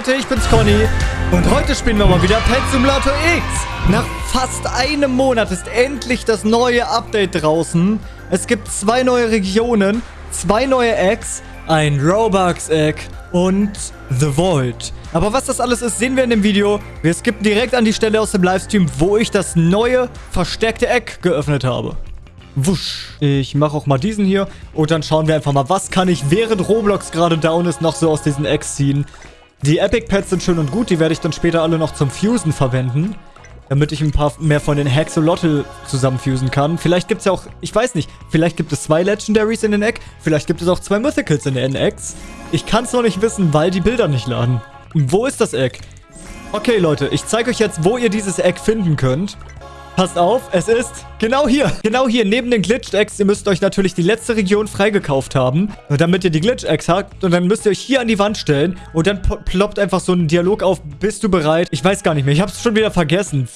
Leute, ich bin's Conny und heute spielen wir mal wieder Pet Simulator X. Nach fast einem Monat ist endlich das neue Update draußen. Es gibt zwei neue Regionen, zwei neue Eggs, ein Robux-Egg und The Void. Aber was das alles ist, sehen wir in dem Video. Wir skippen direkt an die Stelle aus dem Livestream, wo ich das neue versteckte Egg geöffnet habe. Wusch. Ich mache auch mal diesen hier. Und dann schauen wir einfach mal, was kann ich, während Roblox gerade down ist, noch so aus diesen Eggs ziehen. Die Epic Pets sind schön und gut. Die werde ich dann später alle noch zum Fusen verwenden. Damit ich ein paar mehr von den Hexolotl zusammenfusen kann. Vielleicht gibt es ja auch, ich weiß nicht, vielleicht gibt es zwei Legendaries in den Egg. Vielleicht gibt es auch zwei Mythicals in den Eggs. Ich kann es noch nicht wissen, weil die Bilder nicht laden. Wo ist das Egg? Okay, Leute, ich zeige euch jetzt, wo ihr dieses Egg finden könnt. Passt auf, es ist genau hier. Genau hier, neben den Glitch-Eggs. Ihr müsst euch natürlich die letzte Region freigekauft haben, damit ihr die Glitch-Eggs habt. Und dann müsst ihr euch hier an die Wand stellen. Und dann ploppt einfach so ein Dialog auf. Bist du bereit? Ich weiß gar nicht mehr. Ich habe es schon wieder vergessen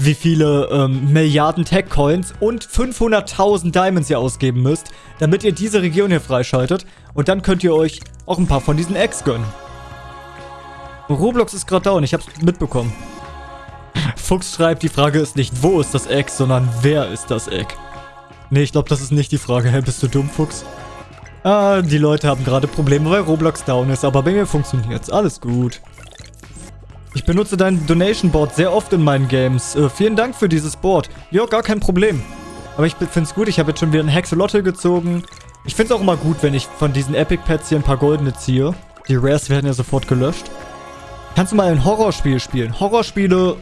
wie viele ähm, Milliarden Tech-Coins und 500.000 Diamonds ihr ausgeben müsst, damit ihr diese Region hier freischaltet. Und dann könnt ihr euch auch ein paar von diesen Eggs gönnen. Roblox ist gerade down, ich hab's mitbekommen. Fuchs schreibt, die Frage ist nicht, wo ist das Egg, sondern wer ist das Egg? Nee, ich glaube, das ist nicht die Frage. Hä, bist du dumm, Fuchs? Ah, die Leute haben gerade Probleme, weil Roblox down ist, aber bei mir funktioniert's. Alles gut. Ich benutze dein Donation Board sehr oft in meinen Games. Äh, vielen Dank für dieses Board. Ja, gar kein Problem. Aber ich finde es gut, ich habe jetzt schon wieder einen Hexolotl gezogen. Ich finde es auch immer gut, wenn ich von diesen Epic Pets hier ein paar goldene ziehe. Die Rares werden ja sofort gelöscht. Kannst du mal ein Horrorspiel spielen? Horrorspiele...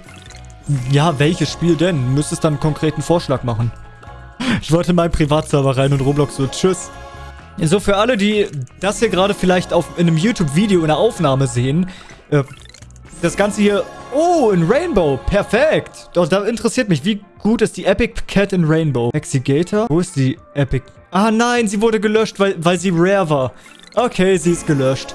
Ja, welches Spiel denn? Müsstest dann einen konkreten Vorschlag machen. Ich wollte in meinen Privatserver rein und Roblox so, tschüss. So, für alle, die das hier gerade vielleicht auf, in einem YouTube-Video in der Aufnahme sehen, äh, das Ganze hier... Oh, in Rainbow. Perfekt. Doch, da interessiert mich, wie gut ist die Epic Cat in Rainbow? Exigator? Wo ist die Epic... Ah, nein, sie wurde gelöscht, weil, weil sie rare war. Okay, sie ist gelöscht.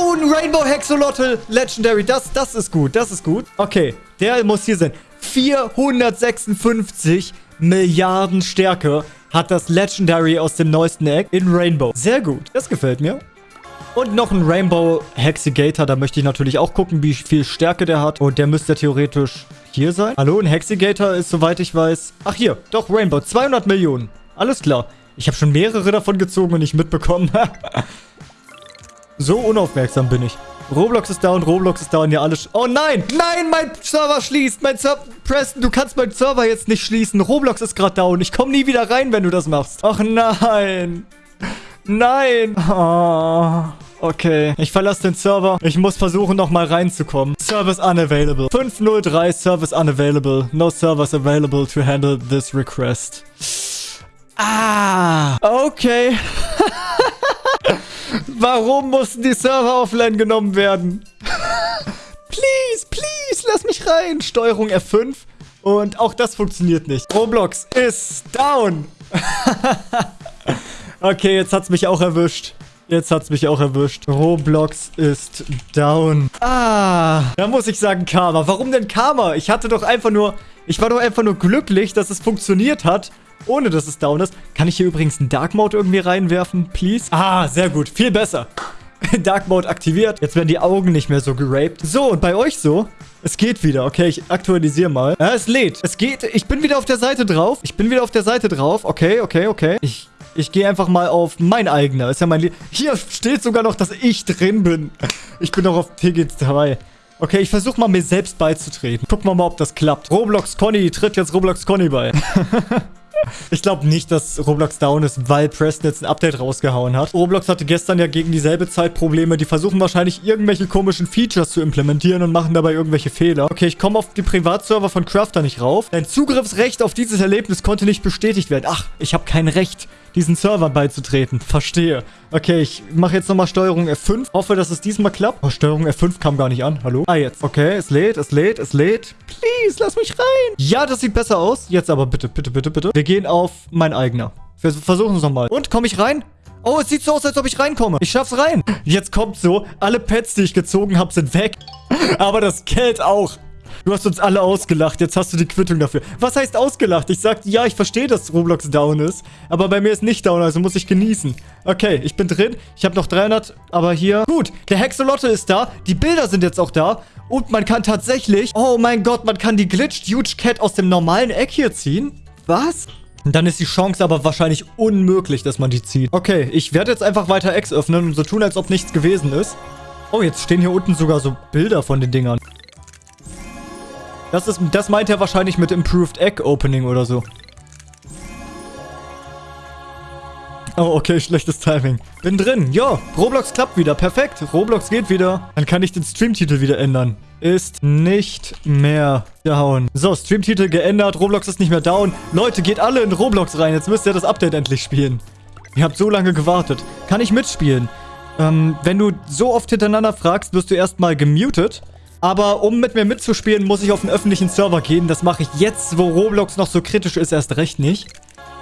Ein Rainbow Hexolotl Legendary. Das, das ist gut. Das ist gut. Okay, der muss hier sein. 456 Milliarden Stärke hat das Legendary aus dem neuesten Egg in Rainbow. Sehr gut. Das gefällt mir. Und noch ein Rainbow Hexigator. Da möchte ich natürlich auch gucken, wie viel Stärke der hat. Und der müsste theoretisch hier sein. Hallo, ein Hexigator ist, soweit ich weiß... Ach, hier. Doch, Rainbow. 200 Millionen. Alles klar. Ich habe schon mehrere davon gezogen und nicht mitbekommen. So unaufmerksam bin ich. Roblox ist down, Roblox ist down, ja alles... Oh nein, nein, mein Server schließt. Mein Server... Preston, du kannst meinen Server jetzt nicht schließen. Roblox ist gerade down. Ich komme nie wieder rein, wenn du das machst. Ach nein. Nein. Oh. Okay, ich verlasse den Server. Ich muss versuchen, nochmal reinzukommen. Service unavailable. 503 Service unavailable. No servers available to handle this request. Ah, okay. Warum mussten die Server offline genommen werden? please, please, lass mich rein. Steuerung F5. Und auch das funktioniert nicht. Roblox ist down. okay, jetzt hat's mich auch erwischt. Jetzt hat's mich auch erwischt. Roblox ist down. Ah, da muss ich sagen Karma. Warum denn Karma? Ich hatte doch einfach nur... Ich war doch einfach nur glücklich, dass es funktioniert hat ohne dass es down ist. Kann ich hier übrigens einen Dark Mode irgendwie reinwerfen, please? Ah, sehr gut. Viel besser. Dark Mode aktiviert. Jetzt werden die Augen nicht mehr so geraped. So, und bei euch so? Es geht wieder. Okay, ich aktualisiere mal. Ja, es lädt. Es geht. Ich bin wieder auf der Seite drauf. Ich bin wieder auf der Seite drauf. Okay, okay, okay. Ich, ich gehe einfach mal auf mein eigener. Ist ja mein... Hier steht sogar noch, dass ich drin bin. Ich bin noch auf TG2. Okay, ich versuche mal mir selbst beizutreten. Gucken wir mal, ob das klappt. Roblox Conny tritt jetzt Roblox Conny bei. Ich glaube nicht, dass Roblox down ist, weil Preston jetzt ein Update rausgehauen hat. Roblox hatte gestern ja gegen dieselbe Zeit Probleme. Die versuchen wahrscheinlich irgendwelche komischen Features zu implementieren und machen dabei irgendwelche Fehler. Okay, ich komme auf die Privatserver von Crafter nicht rauf. Dein Zugriffsrecht auf dieses Erlebnis konnte nicht bestätigt werden. Ach, ich habe kein Recht diesen Servern beizutreten. Verstehe. Okay, ich mache jetzt nochmal Steuerung F5. Hoffe, dass es diesmal klappt. Oh, Steuerung F5 kam gar nicht an. Hallo? Ah, jetzt. Okay, es lädt, es lädt, es lädt. Please, lass mich rein. Ja, das sieht besser aus. Jetzt aber bitte, bitte, bitte, bitte. Wir gehen auf mein eigener. Wir versuchen es nochmal. Und, komme ich rein? Oh, es sieht so aus, als ob ich reinkomme. Ich schaff's rein. Jetzt kommt so, alle Pets, die ich gezogen habe, sind weg. Aber das Geld auch. Du hast uns alle ausgelacht. Jetzt hast du die Quittung dafür. Was heißt ausgelacht? Ich sagte, ja, ich verstehe, dass Roblox down ist. Aber bei mir ist nicht down, also muss ich genießen. Okay, ich bin drin. Ich habe noch 300, aber hier... Gut, der Hexolotte ist da. Die Bilder sind jetzt auch da. Und man kann tatsächlich... Oh mein Gott, man kann die Glitched Huge Cat aus dem normalen Eck hier ziehen. Was? Dann ist die Chance aber wahrscheinlich unmöglich, dass man die zieht. Okay, ich werde jetzt einfach weiter X öffnen und so tun, als ob nichts gewesen ist. Oh, jetzt stehen hier unten sogar so Bilder von den Dingern. Das, ist, das meint er wahrscheinlich mit Improved Egg Opening oder so. Oh, okay, schlechtes Timing. Bin drin. Ja, Roblox klappt wieder. Perfekt. Roblox geht wieder. Dann kann ich den Streamtitel wieder ändern. Ist nicht mehr down. So, Streamtitel geändert. Roblox ist nicht mehr down. Leute, geht alle in Roblox rein. Jetzt müsst ihr das Update endlich spielen. Ihr habt so lange gewartet. Kann ich mitspielen? Ähm, wenn du so oft hintereinander fragst, wirst du erstmal gemutet. Aber um mit mir mitzuspielen, muss ich auf einen öffentlichen Server gehen. Das mache ich jetzt, wo Roblox noch so kritisch ist, erst recht nicht.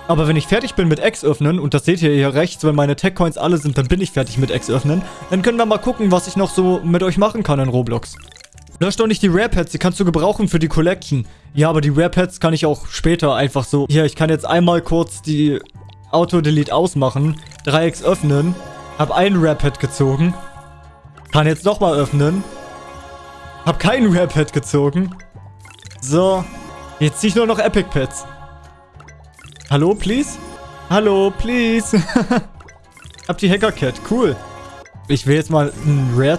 Aber wenn ich fertig bin mit X öffnen, und das seht ihr hier rechts, wenn meine Tech-Coins alle sind, dann bin ich fertig mit X öffnen, dann können wir mal gucken, was ich noch so mit euch machen kann in Roblox. Lösch doch nicht die Rare Pets, die kannst du gebrauchen für die Collection. Ja, aber die Rare Pets kann ich auch später einfach so... Hier, ich kann jetzt einmal kurz die Auto-Delete ausmachen, 3X öffnen, hab ein Rare Pet gezogen, kann jetzt nochmal öffnen, hab keinen Rare Pet gezogen. So, jetzt zieh ich nur noch Epic Pets. Hallo, please? Hallo, please. Hab die Hacker Cat. Cool. Ich will jetzt mal ein Rare...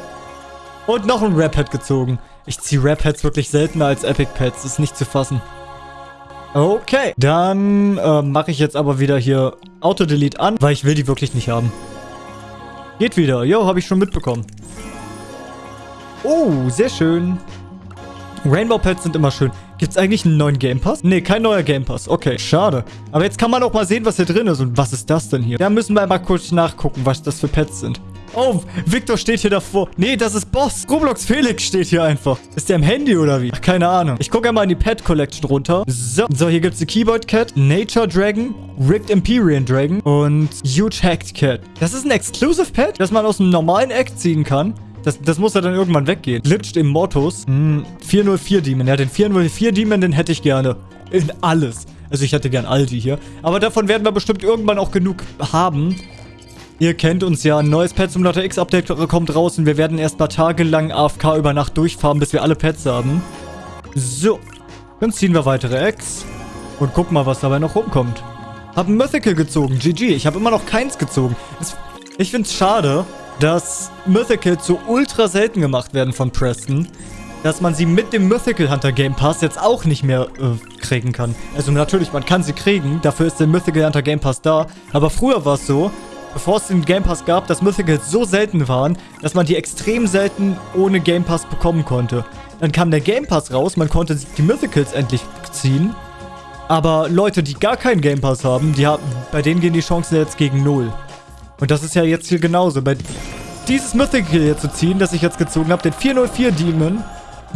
Und noch ein Rare Pet gezogen. Ich ziehe Rare Pets wirklich seltener als Epic Pets. Ist nicht zu fassen. Okay. Dann äh, mache ich jetzt aber wieder hier Auto-Delete an, weil ich will die wirklich nicht haben. Geht wieder. Jo, habe ich schon mitbekommen. Oh, sehr schön. Rainbow Pets sind immer schön. Gibt es eigentlich einen neuen Game Pass? Nee, kein neuer Game Pass. Okay, schade. Aber jetzt kann man auch mal sehen, was hier drin ist. Und was ist das denn hier? Da müssen wir mal kurz nachgucken, was das für Pets sind. Oh, Victor steht hier davor. Nee, das ist Boss. Roblox Felix steht hier einfach. Ist der im Handy oder wie? Ach, keine Ahnung. Ich gucke einmal in die Pet Collection runter. So, so hier gibt es die Keyboard Cat, Nature Dragon, Rigged Empyrean Dragon und Huge Hacked Cat. Das ist ein Exclusive Pet, das man aus einem normalen Eck ziehen kann. Das, das muss ja dann irgendwann weggehen. Glitched Immortus. Hm, 404 Demon. Ja, den 404 Demon, den hätte ich gerne. In alles. Also ich hätte gern all die hier. Aber davon werden wir bestimmt irgendwann auch genug haben. Ihr kennt uns ja, ein neues Pet Simulator X Update kommt raus und wir werden erst paar Tage lang AFK über Nacht durchfahren, bis wir alle Pets haben. So, dann ziehen wir weitere Eggs und gucken mal, was dabei noch rumkommt. Hab ein Mythical gezogen, GG. Ich habe immer noch keins gezogen. ich find's schade, dass Mythicals so ultra selten gemacht werden von Preston, dass man sie mit dem Mythical Hunter Game Pass jetzt auch nicht mehr äh, kriegen kann. Also natürlich, man kann sie kriegen, dafür ist der Mythical Hunter Game Pass da, aber früher war es so, bevor es den Game Pass gab, dass Mythicals so selten waren, dass man die extrem selten ohne Game Pass bekommen konnte. Dann kam der Game Pass raus, man konnte die Mythicals endlich ziehen, aber Leute, die gar keinen Game Pass haben, die haben, bei denen gehen die Chancen jetzt gegen Null. Und das ist ja jetzt hier genauso. Bei dieses Mythical hier zu ziehen, das ich jetzt gezogen habe, den 404 Demon,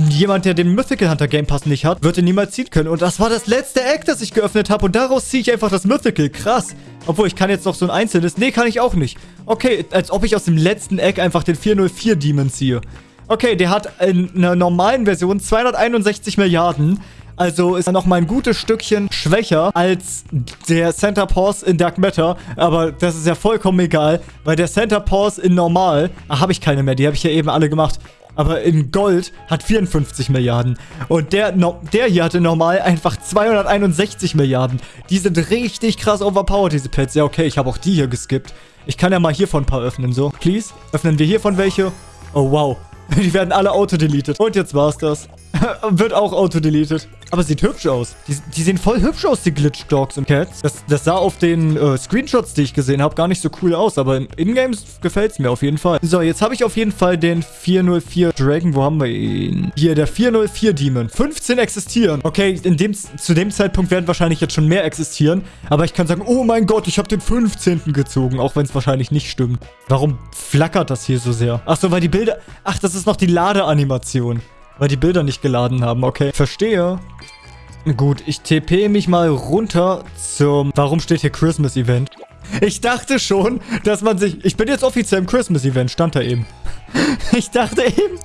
jemand, der den Mythical Hunter Game Pass nicht hat, wird ihn niemals ziehen können. Und das war das letzte Eck, das ich geöffnet habe. Und daraus ziehe ich einfach das Mythical. Krass. Obwohl, ich kann jetzt noch so ein einzelnes. Nee, kann ich auch nicht. Okay, als ob ich aus dem letzten Eck einfach den 404 Demon ziehe. Okay, der hat in einer normalen Version 261 Milliarden. Also ist er noch mal ein gutes Stückchen schwächer als der Center Pause in Dark Matter. Aber das ist ja vollkommen egal, weil der Center Pause in Normal... Ah, habe ich keine mehr, die habe ich ja eben alle gemacht. Aber in Gold hat 54 Milliarden. Und der, no, der hier hatte normal einfach 261 Milliarden. Die sind richtig krass overpowered, diese Pets. Ja, okay, ich habe auch die hier geskippt. Ich kann ja mal hiervon ein paar öffnen, so. Please, öffnen wir hiervon welche. Oh, wow. Die werden alle auto-deleted. Und jetzt war's das. Wird auch auto-deleted. Aber sieht hübsch aus. Die, die, sehen voll hübsch aus, die Glitch Dogs und Cats. Das, das sah auf den äh, Screenshots, die ich gesehen habe, gar nicht so cool aus. Aber in Ingames gefällt es mir auf jeden Fall. So, jetzt habe ich auf jeden Fall den 404 Dragon. Wo haben wir ihn? Hier, der 404 Demon. 15 existieren. Okay, in dem, zu dem Zeitpunkt werden wahrscheinlich jetzt schon mehr existieren. Aber ich kann sagen, oh mein Gott, ich habe den 15. gezogen. Auch wenn es wahrscheinlich nicht stimmt. Warum flackert das hier so sehr? Ach so, weil die Bilder... Ach, das ist noch die Ladeanimation. Weil die Bilder nicht geladen haben, okay. Verstehe. Gut, ich TP mich mal runter zum... Warum steht hier Christmas Event? Ich dachte schon, dass man sich... Ich bin jetzt offiziell im Christmas Event, stand da eben. Ich dachte eben,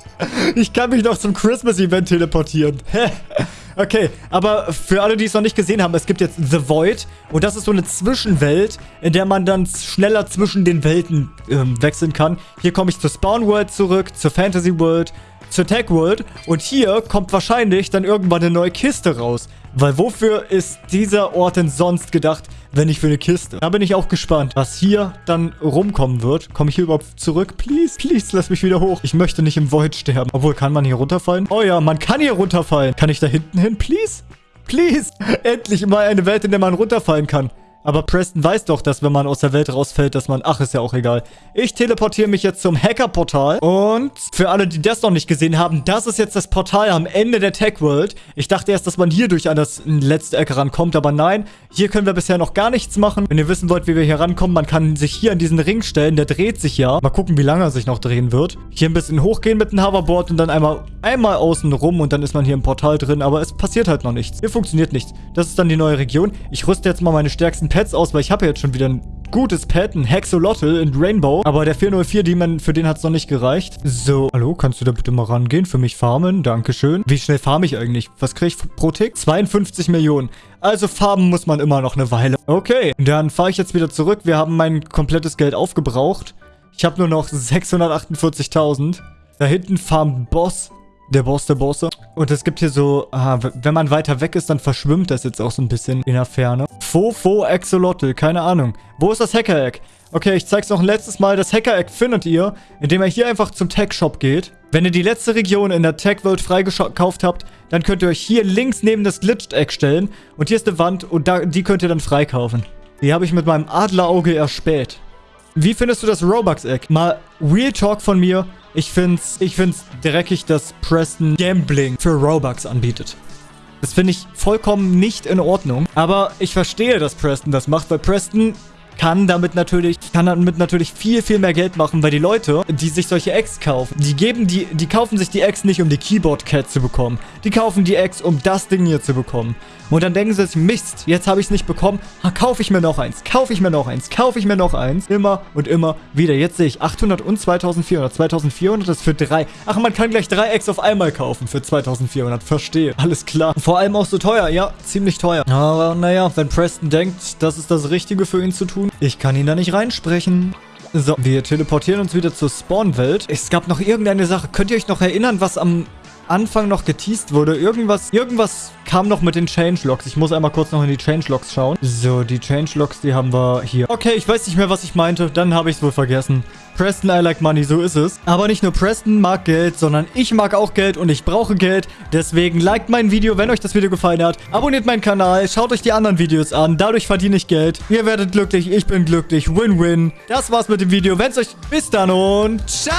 ich kann mich noch zum Christmas-Event teleportieren. okay, aber für alle, die es noch nicht gesehen haben, es gibt jetzt The Void. Und das ist so eine Zwischenwelt, in der man dann schneller zwischen den Welten ähm, wechseln kann. Hier komme ich zur Spawn World zurück, zur Fantasy World, zur Tech World. Und hier kommt wahrscheinlich dann irgendwann eine neue Kiste raus. Weil wofür ist dieser Ort denn sonst gedacht, wenn nicht für eine Kiste? Da bin ich auch gespannt, was hier dann rumkommen wird. Komme ich hier überhaupt zurück? Please, please, lass mich wieder hoch. Ich möchte nicht im Void sterben. Obwohl, kann man hier runterfallen? Oh ja, man kann hier runterfallen. Kann ich da hinten hin? Please? Please. Endlich mal eine Welt, in der man runterfallen kann. Aber Preston weiß doch, dass wenn man aus der Welt rausfällt, dass man... Ach, ist ja auch egal. Ich teleportiere mich jetzt zum Hacker-Portal. Und für alle, die das noch nicht gesehen haben, das ist jetzt das Portal am Ende der Tech-World. Ich dachte erst, dass man hier durch an das letzte Ecke rankommt, aber nein. Hier können wir bisher noch gar nichts machen. Wenn ihr wissen wollt, wie wir hier rankommen, man kann sich hier an diesen Ring stellen. Der dreht sich ja. Mal gucken, wie lange er sich noch drehen wird. Hier ein bisschen hochgehen mit dem Hoverboard und dann einmal, einmal außen rum und dann ist man hier im Portal drin. Aber es passiert halt noch nichts. Hier funktioniert nichts. Das ist dann die neue Region. Ich rüste jetzt mal meine stärksten Pets aus, weil ich habe ja jetzt schon wieder ein gutes Pet, ein Hexolotl in Rainbow. Aber der 404 Demon, für den hat es noch nicht gereicht. So, hallo, kannst du da bitte mal rangehen? Für mich farmen, dankeschön. Wie schnell farme ich eigentlich? Was kriege ich pro Tick? 52 Millionen. Also farmen muss man immer noch eine Weile. Okay, dann fahre ich jetzt wieder zurück. Wir haben mein komplettes Geld aufgebraucht. Ich habe nur noch 648.000. Da hinten farmt Boss. Der Boss der Bosse. Und es gibt hier so, aha, wenn man weiter weg ist, dann verschwimmt das jetzt auch so ein bisschen in der Ferne. Fofo Axolotl, keine Ahnung. Wo ist das Hacker-Egg? Okay, ich zeig's noch ein letztes Mal. Das Hacker-Egg findet ihr, indem ihr hier einfach zum Tech-Shop geht. Wenn ihr die letzte Region in der Tech-World freigekauft habt, dann könnt ihr euch hier links neben das Glitched-Egg stellen. Und hier ist eine Wand und da, die könnt ihr dann freikaufen. Die habe ich mit meinem Adlerauge erspäht. Wie findest du das Robux-Egg? Mal Real Talk von mir. Ich find's, ich find's dreckig, dass Preston Gambling für Robux anbietet. Das finde ich vollkommen nicht in Ordnung. Aber ich verstehe, dass Preston das macht, weil Preston kann damit natürlich, kann damit natürlich viel, viel mehr Geld machen, weil die Leute, die sich solche Eggs kaufen, die geben die, die kaufen sich die Eggs nicht, um die Keyboard Cat zu bekommen. Die kaufen die Eggs, um das Ding hier zu bekommen. Und dann denken sie sich, Mist, jetzt habe ich es nicht bekommen. Ha, kaufe ich mir noch eins, kaufe ich mir noch eins, kaufe ich mir noch eins. Immer und immer wieder. Jetzt sehe ich 800 und 2400. 2400 ist für drei. Ach, man kann gleich drei Eggs auf einmal kaufen für 2400. Verstehe. Alles klar. Vor allem auch so teuer. Ja, ziemlich teuer. Aber naja, wenn Preston denkt, das ist das Richtige für ihn zu ich kann ihn da nicht reinsprechen. So, wir teleportieren uns wieder zur Spawn-Welt. Es gab noch irgendeine Sache. Könnt ihr euch noch erinnern, was am Anfang noch geteased wurde? Irgendwas, irgendwas kam noch mit den Changelogs. Ich muss einmal kurz noch in die Changelogs schauen. So, die Changelogs, die haben wir hier. Okay, ich weiß nicht mehr, was ich meinte. Dann habe ich es wohl vergessen. Preston, I like money, so ist es. Aber nicht nur Preston mag Geld, sondern ich mag auch Geld und ich brauche Geld. Deswegen liked mein Video, wenn euch das Video gefallen hat. Abonniert meinen Kanal, schaut euch die anderen Videos an. Dadurch verdiene ich Geld. Ihr werdet glücklich, ich bin glücklich. Win-win. Das war's mit dem Video. Wenn's euch... Bis dann und ciao!